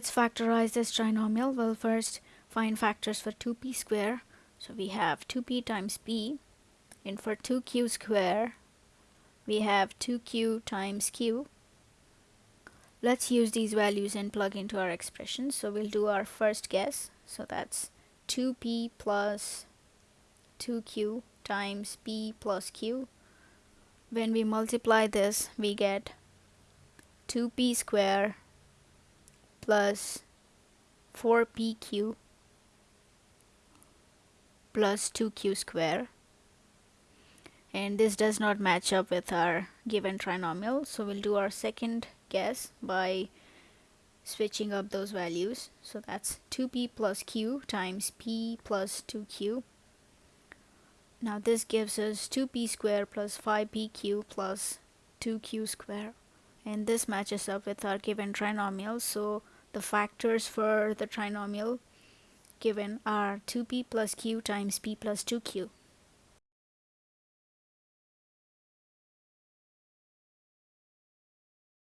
let's factorize this trinomial. We'll first find factors for 2p square. So we have 2p times p and for 2q square we have 2q times q. Let's use these values and plug into our expression. So we'll do our first guess. So that's 2p plus 2q times p plus q. When we multiply this we get 2p square plus 4pq plus 2q square. And this does not match up with our given trinomial. So we'll do our second guess by switching up those values. So that's 2p plus q times p plus 2q now this gives us 2p square plus 5pq plus 2q square. And this matches up with our given trinomial. So the factors for the trinomial given are 2p plus q times p plus 2q